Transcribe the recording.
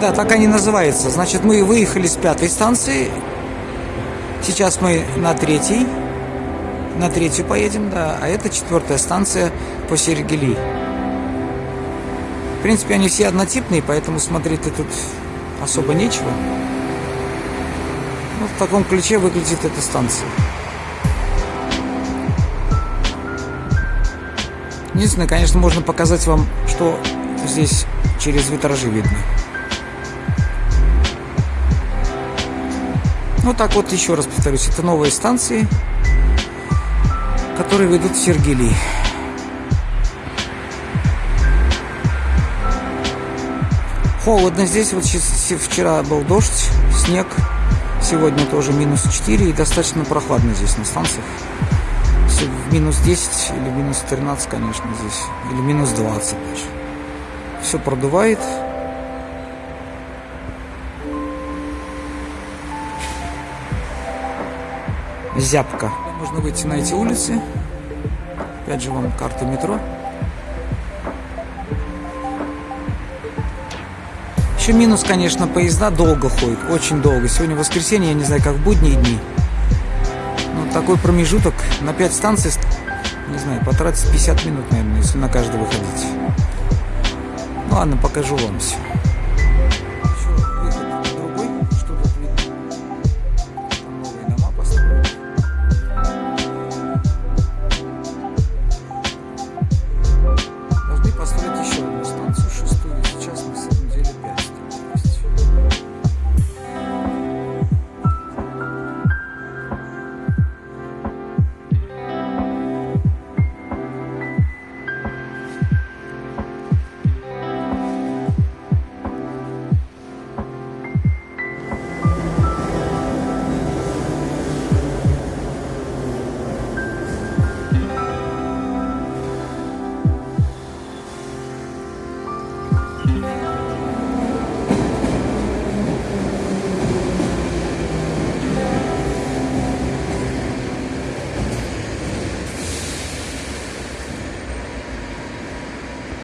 Да, так они называются. Значит, мы выехали с пятой станции. Сейчас мы на третьей. На третью поедем, да. А это четвертая станция по Сергели. В принципе, они все однотипные, поэтому смотреть тут особо нечего. Ну, в таком ключе выглядит эта станция. Единственное, конечно, можно показать вам, что здесь через витражи видно. Ну так вот, еще раз повторюсь, это новые станции, которые ведут в Сергели. Холодно здесь, вот вчера был дождь, снег, сегодня тоже минус 4 и достаточно прохладно здесь на станциях в минус 10 или минус 13, конечно, здесь. Или минус 20 даже. Все продувает. Зябко. Можно выйти на эти улицы. Опять же вам карта метро. Еще минус, конечно, поезда долго ходят, очень долго. Сегодня воскресенье, я не знаю, как в будние дни такой промежуток на 5 станций, не знаю, потратить 50 минут, наверное, если на каждый выходить. Ну ладно, покажу вам все.